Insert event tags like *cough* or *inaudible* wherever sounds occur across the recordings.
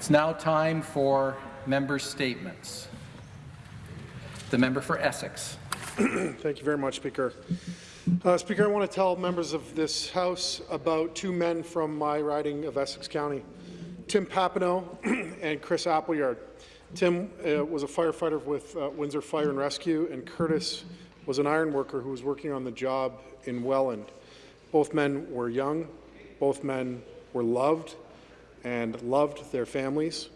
It's now time for member statements. The member for Essex. *clears throat* Thank you very much, Speaker. Uh, Speaker, I want to tell members of this House about two men from my riding of Essex County, Tim Papineau *clears throat* and Chris Appleyard. Tim uh, was a firefighter with uh, Windsor Fire and Rescue, and Curtis was an iron worker who was working on the job in Welland. Both men were young, both men were loved and loved their families.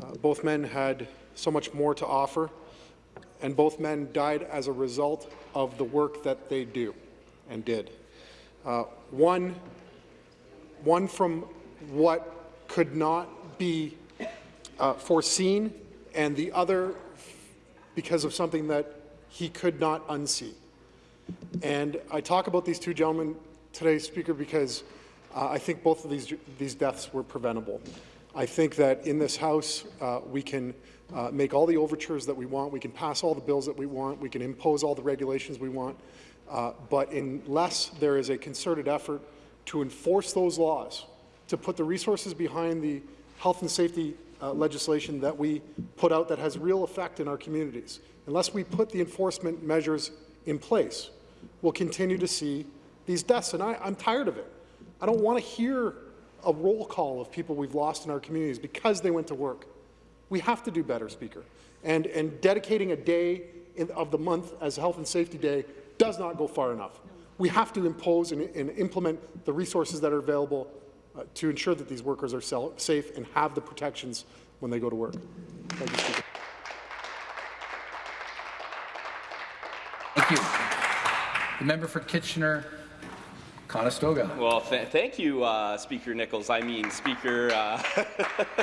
Uh, both men had so much more to offer, and both men died as a result of the work that they do and did. Uh, one, one from what could not be uh, foreseen, and the other because of something that he could not unsee. And I talk about these two gentlemen today, Speaker, because uh, I think both of these, these deaths were preventable. I think that in this House, uh, we can uh, make all the overtures that we want, we can pass all the bills that we want, we can impose all the regulations we want, uh, but unless there is a concerted effort to enforce those laws, to put the resources behind the health and safety uh, legislation that we put out that has real effect in our communities, unless we put the enforcement measures in place, we'll continue to see these deaths. And I, I'm tired of it. I don't want to hear a roll call of people we've lost in our communities because they went to work. We have to do better, Speaker. And, and dedicating a day in, of the month as Health and Safety Day does not go far enough. We have to impose and, and implement the resources that are available uh, to ensure that these workers are safe and have the protections when they go to work. Thank you, Speaker. Thank you. The member for Kitchener Conestoga. Well, th thank you, uh, Speaker Nichols. I mean, Speaker. Uh,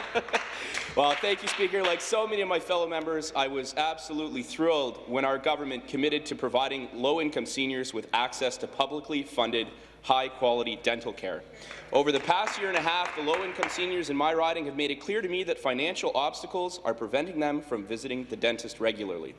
*laughs* well, thank you, Speaker. Like so many of my fellow members, I was absolutely thrilled when our government committed to providing low-income seniors with access to publicly funded high-quality dental care. Over the past year and a half, the low-income seniors in my riding have made it clear to me that financial obstacles are preventing them from visiting the dentist regularly.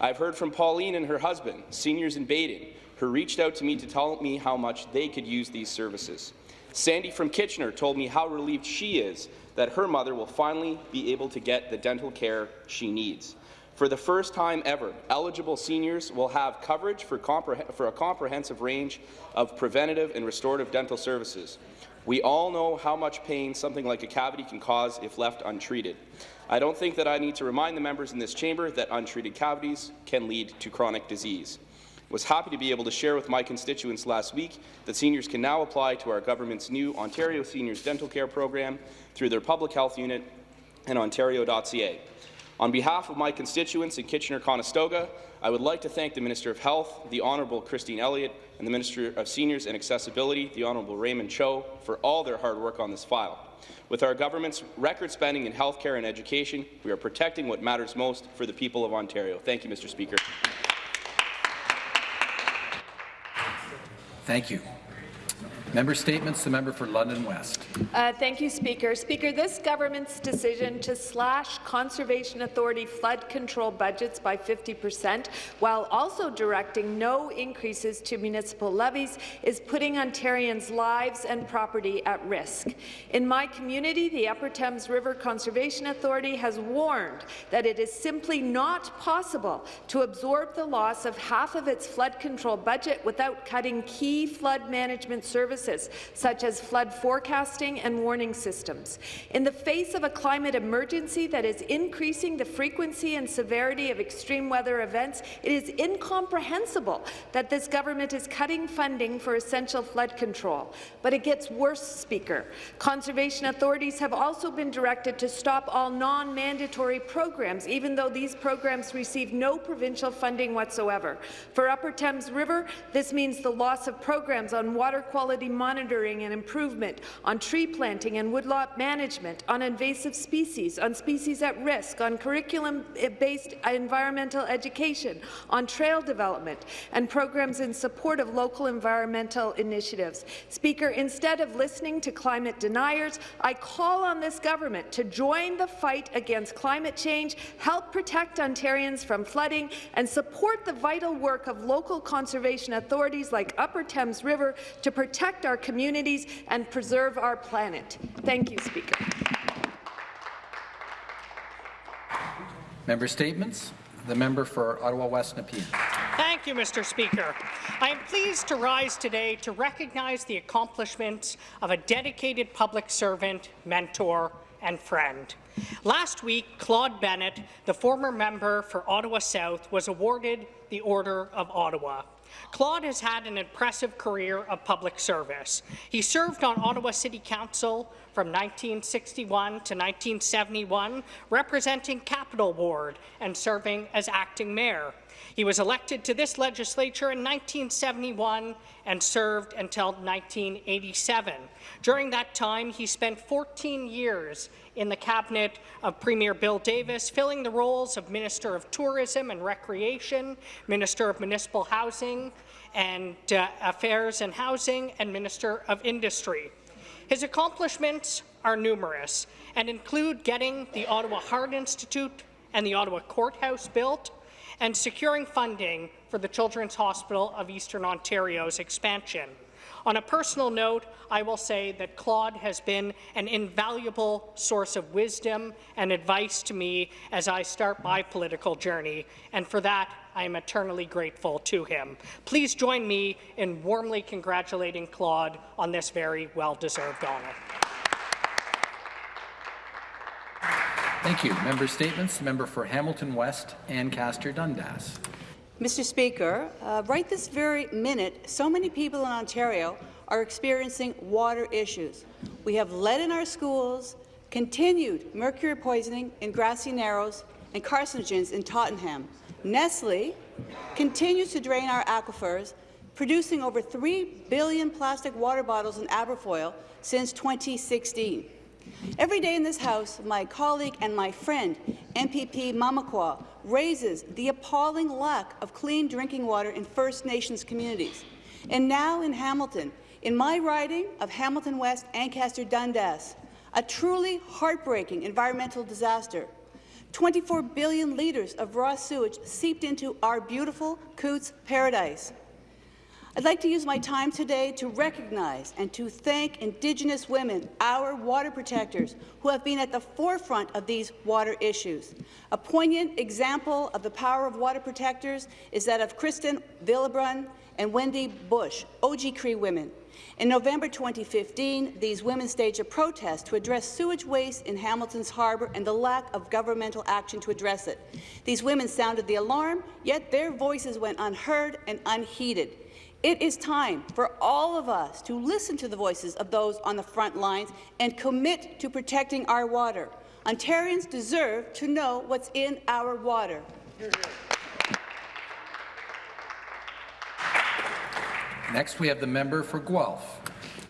I've heard from Pauline and her husband, seniors in Baden, who reached out to me to tell me how much they could use these services. Sandy from Kitchener told me how relieved she is that her mother will finally be able to get the dental care she needs. For the first time ever, eligible seniors will have coverage for, for, a comprehensive range of preventative and restorative dental services. We all know how much pain something like a cavity can cause if left untreated. I don't think that I need to remind the members in this chamber that untreated cavities can lead to chronic disease was happy to be able to share with my constituents last week that seniors can now apply to our government's new Ontario Seniors Dental Care Program through their public health unit and ontario.ca. On behalf of my constituents in Kitchener-Conestoga, I would like to thank the Minister of Health, the Honourable Christine Elliott, and the Minister of Seniors and Accessibility, the Honourable Raymond Cho, for all their hard work on this file. With our government's record spending in healthcare and education, we are protecting what matters most for the people of Ontario. Thank you, Mr. Speaker. Thank you. Member statements. The member for London West. Uh, thank you, Speaker. Speaker, this government's decision to slash Conservation Authority flood control budgets by 50 percent, while also directing no increases to municipal levies, is putting Ontarians' lives and property at risk. In my community, the Upper Thames River Conservation Authority has warned that it is simply not possible to absorb the loss of half of its flood control budget without cutting key flood management services services, such as flood forecasting and warning systems. In the face of a climate emergency that is increasing the frequency and severity of extreme weather events, it is incomprehensible that this government is cutting funding for essential flood control. But it gets worse, Speaker. Conservation authorities have also been directed to stop all non-mandatory programs, even though these programs receive no provincial funding whatsoever. For Upper Thames River, this means the loss of programs on water quality monitoring and improvement, on tree planting and woodlot management, on invasive species, on species at risk, on curriculum-based environmental education, on trail development, and programs in support of local environmental initiatives. Speaker, instead of listening to climate deniers, I call on this government to join the fight against climate change, help protect Ontarians from flooding, and support the vital work of local conservation authorities like Upper Thames River to protect protect our communities and preserve our planet. Thank you, Speaker. Member statements. The member for Ottawa West Nepean. Thank you, Mr. Speaker. I am pleased to rise today to recognize the accomplishments of a dedicated public servant, mentor, and friend. Last week, Claude Bennett, the former member for Ottawa South, was awarded the Order of Ottawa. Claude has had an impressive career of public service. He served on Ottawa City Council from 1961 to 1971, representing Capital Ward and serving as acting mayor. He was elected to this legislature in 1971 and served until 1987. During that time, he spent 14 years in the cabinet of Premier Bill Davis, filling the roles of Minister of Tourism and Recreation, Minister of Municipal Housing and uh, Affairs and Housing, and Minister of Industry. His accomplishments are numerous and include getting the Ottawa Heart Institute and the Ottawa Courthouse built, and securing funding for the Children's Hospital of Eastern Ontario's expansion. On a personal note, I will say that Claude has been an invaluable source of wisdom and advice to me as I start my political journey, and for that, I am eternally grateful to him. Please join me in warmly congratulating Claude on this very well-deserved honour. Thank you. Member statements. Member for Hamilton West, Ancaster Dundas. Mr. Speaker, uh, right this very minute, so many people in Ontario are experiencing water issues. We have lead in our schools, continued mercury poisoning in Grassy Narrows, and carcinogens in Tottenham. Nestle continues to drain our aquifers, producing over 3 billion plastic water bottles in Aberfoyle since 2016. Every day in this House, my colleague and my friend, MPP Mamakwa, raises the appalling lack of clean drinking water in First Nations communities. And now in Hamilton, in my riding of Hamilton West Ancaster Dundas, a truly heartbreaking environmental disaster. 24 billion litres of raw sewage seeped into our beautiful Cootes Paradise. I'd like to use my time today to recognize and to thank Indigenous women, our water protectors, who have been at the forefront of these water issues. A poignant example of the power of water protectors is that of Kristen Villebrun and Wendy Bush, Oji-Cree women. In November 2015, these women staged a protest to address sewage waste in Hamilton's harbour and the lack of governmental action to address it. These women sounded the alarm, yet their voices went unheard and unheeded. It is time for all of us to listen to the voices of those on the front lines and commit to protecting our water. Ontarians deserve to know what's in our water. Next, we have the member for Guelph.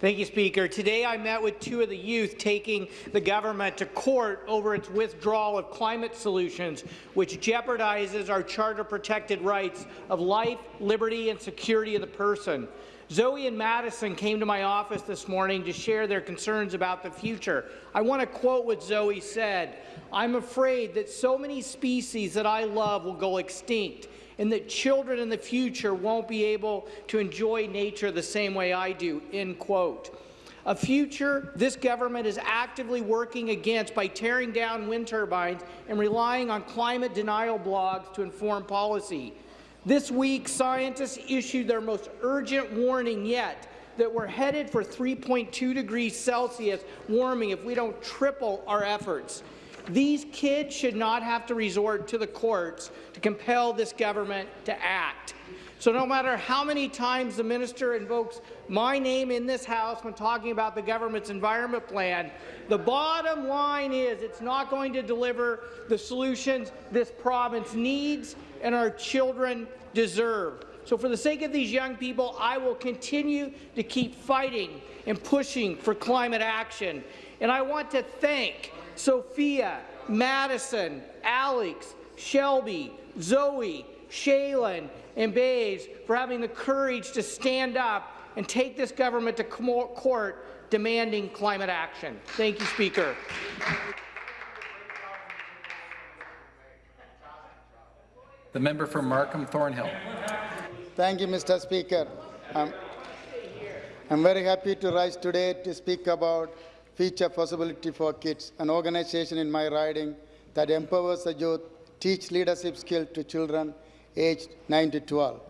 Thank you, Speaker. Today I met with two of the youth taking the government to court over its withdrawal of climate solutions, which jeopardizes our charter-protected rights of life, liberty and security of the person. Zoe and Madison came to my office this morning to share their concerns about the future. I want to quote what Zoe said. I'm afraid that so many species that I love will go extinct and that children in the future won't be able to enjoy nature the same way I do, end quote. A future this government is actively working against by tearing down wind turbines and relying on climate denial blogs to inform policy. This week, scientists issued their most urgent warning yet that we're headed for 3.2 degrees Celsius warming if we don't triple our efforts. These kids should not have to resort to the courts to compel this government to act. So no matter how many times the minister invokes my name in this House when talking about the government's environment plan, the bottom line is it's not going to deliver the solutions this province needs and our children deserve. So for the sake of these young people, I will continue to keep fighting and pushing for climate action. And I want to thank Sophia, Madison, Alex, Shelby, Zoe, Shaylin, and Bays for having the courage to stand up and take this government to court demanding climate action. Thank you, Speaker. The member for Markham Thornhill. Thank you, Mr. Speaker. I'm, I'm very happy to rise today to speak about Future Possibility for Kids, an organization in my riding that empowers the youth teach leadership skills to children aged 9 to 12.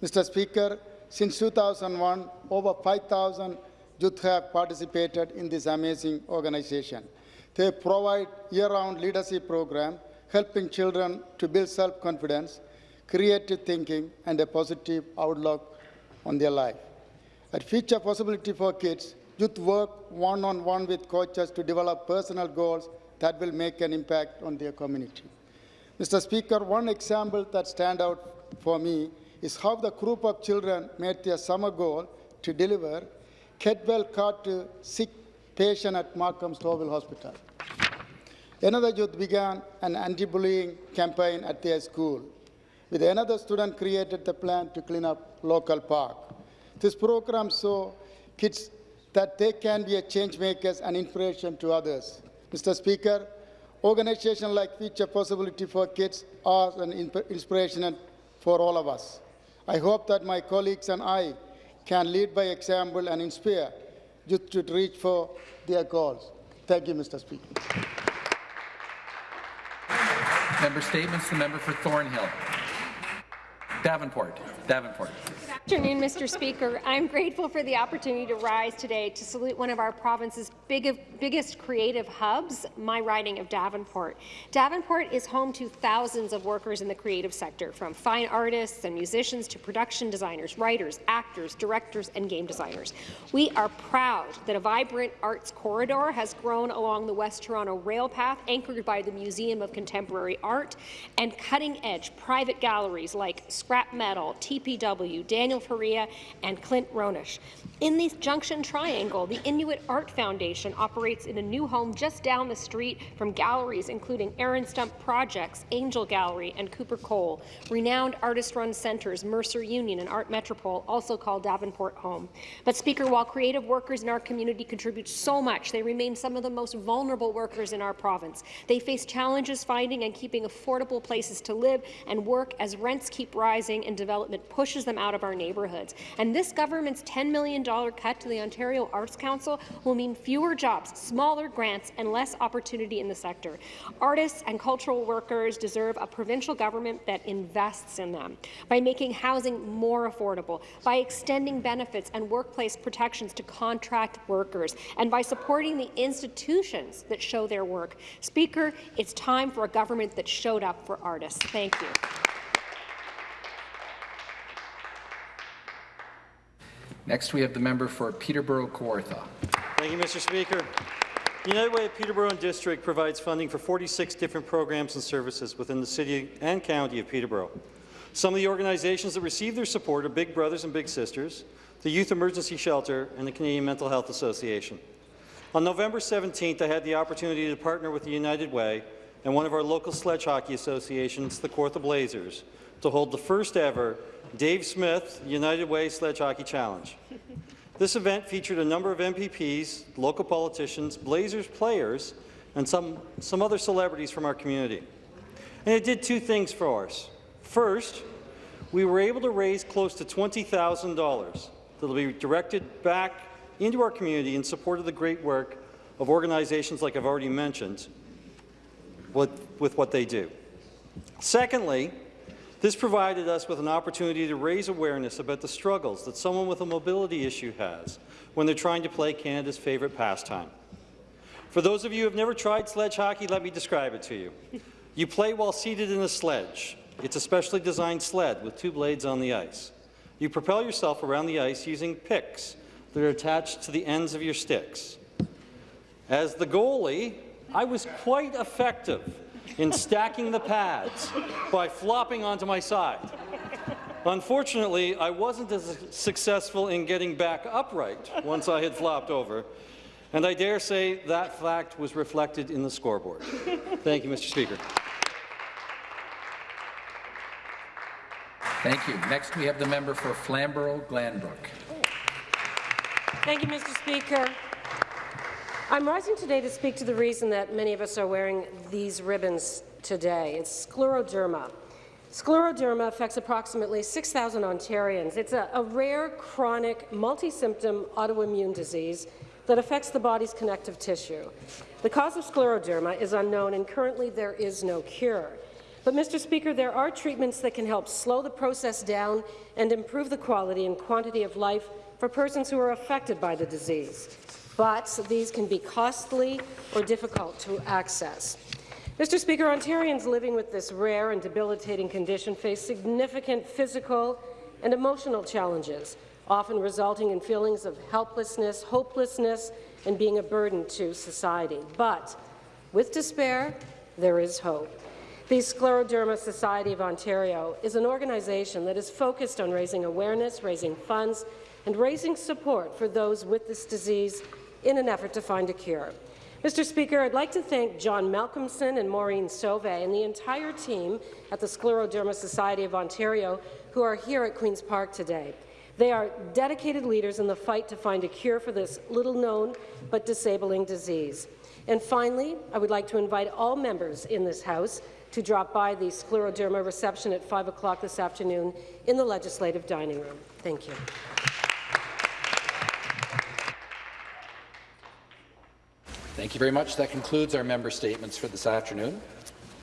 Mr. Speaker, since 2001, over 5,000 youth have participated in this amazing organization. They provide year-round leadership program, helping children to build self-confidence, creative thinking, and a positive outlook on their life. At Future Possibility for Kids, youth work one-on-one with coaches to develop personal goals that will make an impact on their community. Mr. Speaker, one example that stands out for me is how the group of children made their summer goal to deliver Kedwell card to sick patient at Markham Stouffville Hospital. Another youth began an anti-bullying campaign at their school. With another student created the plan to clean up local park. This program saw kids that they can be a change makers and inspiration to others. Mr. Speaker, organizations like Future Possibility for Kids are an inspiration for all of us. I hope that my colleagues and I can lead by example and inspire youth to reach for their goals. Thank you, Mr. Speaker. Member statements. The member for Thornhill. Davenport. Davenport. Good afternoon, Mr. Speaker. I'm grateful for the opportunity to rise today to salute one of our province's big, biggest creative hubs, my riding of Davenport. Davenport is home to thousands of workers in the creative sector, from fine artists and musicians to production designers, writers, actors, directors, and game designers. We are proud that a vibrant arts corridor has grown along the West Toronto rail path, anchored by the Museum of Contemporary Art and cutting-edge private galleries like Scrap Metal, TPW, Daniel And Clint Roenisch. In this Junction Triangle, the Inuit Art Foundation operates in a new home just down the street from galleries including Erin Stump Projects, Angel Gallery, and Cooper Cole. Renowned artist-run centres, Mercer Union and Art Metropole, also call Davenport home. But, Speaker, while creative workers in our community contribute so much, they remain some of the most vulnerable workers in our province. They face challenges finding and keeping affordable places to live and work as rents keep rising and development pushes them out of our neighbourhoods. And this government's $10 million cut to the Ontario Arts Council will mean fewer jobs, smaller grants, and less opportunity in the sector. Artists and cultural workers deserve a provincial government that invests in them by making housing more affordable, by extending benefits and workplace protections to contract workers, and by supporting the institutions that show their work. Speaker, it's time for a government that showed up for artists. Thank you. Next, we have the member for Peterborough-Kawartha. Thank you, Mr. Speaker. The United Way of Peterborough and District provides funding for 46 different programs and services within the city and county of Peterborough. Some of the organizations that receive their support are Big Brothers and Big Sisters, the Youth Emergency Shelter, and the Canadian Mental Health Association. On November 17th, I had the opportunity to partner with the United Way and one of our local sledge hockey associations, the Kawartha Blazers, to hold the first ever Dave Smith United Way Sledge Hockey Challenge. *laughs* This event featured a number of MPPs, local politicians, Blazers players, and some, some other celebrities from our community. And it did two things for us. First, we were able to raise close to $20,000 that will be directed back into our community in support of the great work of organizations like I've already mentioned with, with what they do. Secondly, this provided us with an opportunity to raise awareness about the struggles that someone with a mobility issue has when they're trying to play Canada's favourite pastime. For those of you who have never tried sledge hockey, let me describe it to you. You play while seated in a sledge. It's a specially designed sled with two blades on the ice. You propel yourself around the ice using picks that are attached to the ends of your sticks. As the goalie, I was quite effective in stacking the pads by flopping onto my side. Unfortunately, I wasn't as successful in getting back upright once I had flopped over, and I dare say that fact was reflected in the scoreboard. Thank you, Mr. Speaker. Thank you. Next, we have the member for Flamborough-Glanbrook. Thank you, Mr. Speaker. I'm rising today to speak to the reason that many of us are wearing these ribbons today. It's scleroderma. Scleroderma affects approximately 6,000 Ontarians. It's a, a rare, chronic, multi-symptom autoimmune disease that affects the body's connective tissue. The cause of scleroderma is unknown, and currently there is no cure. But, Mr. Speaker, there are treatments that can help slow the process down and improve the quality and quantity of life for persons who are affected by the disease. But these can be costly or difficult to access. Mr. Speaker, Ontarians living with this rare and debilitating condition face significant physical and emotional challenges, often resulting in feelings of helplessness, hopelessness, and being a burden to society. But with despair, there is hope. The Scleroderma Society of Ontario is an organization that is focused on raising awareness, raising funds, and raising support for those with this disease in an effort to find a cure. Mr. Speaker, I'd like to thank John Malcolmson and Maureen Sauve and the entire team at the Scleroderma Society of Ontario who are here at Queen's Park today. They are dedicated leaders in the fight to find a cure for this little-known but disabling disease. And finally, I would like to invite all members in this House to drop by the scleroderma reception at 5 o'clock this afternoon in the Legislative Dining Room. Thank you. Thank you very much. That concludes our member statements for this afternoon.